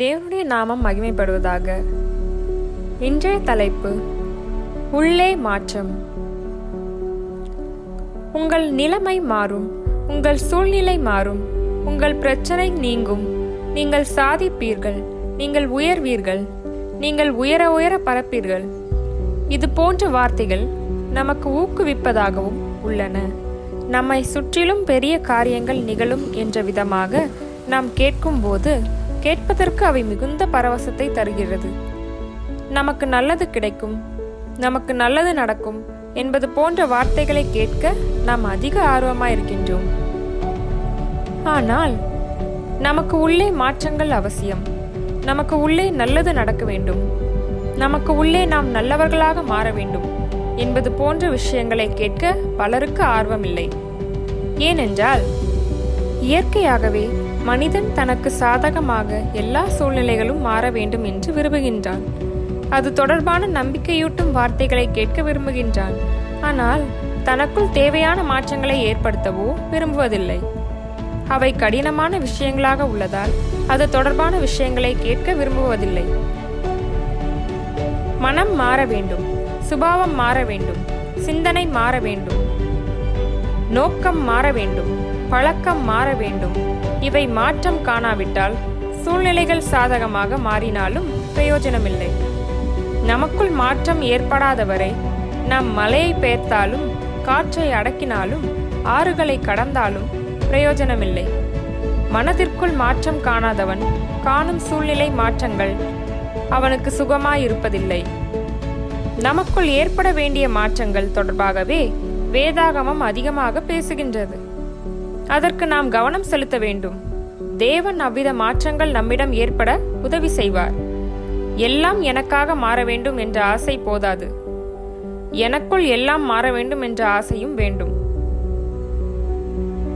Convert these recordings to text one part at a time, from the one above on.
தேவனுடைய நாமம் மகிமைப்படுவதாக. இன்றைய தலைப்பு உள்ளே மாற்றம். உங்கள் நிலைமை மாறும் உங்கள் சூழ்நிலை மாறும் உங்கள் பிரச்சனை நீங்கும் நீங்கள் சாதிப்பீர்கள் நீங்கள் உயர்வீர்கள் நீங்கள் உயர உயர பரப்பீர்கள். இது போன்ற வார்த்தைகள் நமக்கு ஊக்குவிப்பதாகவும் உள்ளன. நம்மை சுற்றிலும் பெரிய காரியங்கள் நிகழும் என்ற விதமாக நாம் கேட்கும்போது கேட்பதற்கு அவை மிகுந்த பரவசத்தை தருகிறது. நமக்கு நல்லது கிடைக்கும் நமக்கு நல்லது நடக்கும் என்பது போன்ற வார்த்தைகளை கேட்க நாம் அதிக ஆர்வமாயிருக்கின்றோம். ஆனால் நமக்கு உள்ளே மாற்றங்கள் அவசியம். நமக்கு உள்ளே நல்லது நடக்க வேண்டும். நமக்கு உள்ளே நாம் நல்லவர்களாக மாற வேண்டும் என்பது போன்ற விஷயங்களை கேட்க பலருக்கு ஆர்வமில்லை. ஏனென்றால் இயற்கையாகவே மனிதன் தனக்கு சாதகமாக எல்லா சூழ்நிலைகளும் மாற வேண்டும் என்று விரும்புகின்றான். அது தொடர்பான நம்பிக்கையூட்டும் வார்த்தைகளை கேட்க விரும்புகின்றான். ஆனால் தனக்குள் தேவையான மாற்றங்களை ஏற்படுத்தவோ விரும்புவதில்லை. அவை கடினமான விஷயங்களாக உள்ளதால் அது தொடர்பான விஷயங்களை கேட்க விரும்புவதில்லை. மனம் மாற வேண்டும் சுபாவம் மாற வேண்டும் சிந்தனை மாற வேண்டும் நோக்கம் மாற வேண்டும் பழக்கம் மாற வேண்டும். இவை மாற்றம் காணாவிட்டால் சூழ்நிலைகள் சாதகமாக மாறினாலும் பிரயோஜனமில்லை. நமக்குள் மாற்றம் ஏற்படாதவரை நாம் மலையை பெயர்த்தாலும் காற்றை அடக்கினாலும் ஆறுகளை கடந்தாலும் பிரயோஜனமில்லை. மனதிற்குள் மாற்றம் காணாதவன் காணும் சூழ்நிலை மாற்றங்கள் அவனுக்கு சுகமாயிருப்பதில்லை. நமக்குள் ஏற்பட வேண்டிய மாற்றங்கள் தொடர்பாகவே வேதாகமம் அதிகமாக பேசுகின்றது. அதற்கு நாம் கவனம் செலுத்த வேண்டும். தேவன் அவ்வித மாற்றங்கள் நம்மிடம் ஏற்பட உதவி செய்வார். எல்லாம் எனக்காக மாற வேண்டும் என்ற ஆசை போதாது. எனக்குள் எல்லாம் மாற வேண்டும் என்ற ஆசையும் வேண்டும்.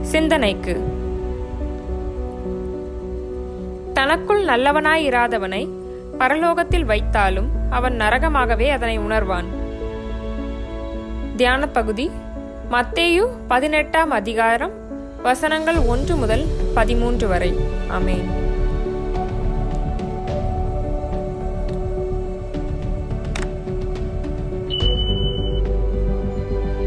சிந்தனைக்கு. தனக்குள் நல்லவனாயிராதவனை பரலோகத்தில் வைத்தாலும் அவன் நரகமாகவே அதனை உணர்வான். தியான பகுதி மத்தேயு பதினெட்டாம் அதிகாரம் வசனங்கள் ஒன்று முதல் பதிமூன்று வரை. அமேன்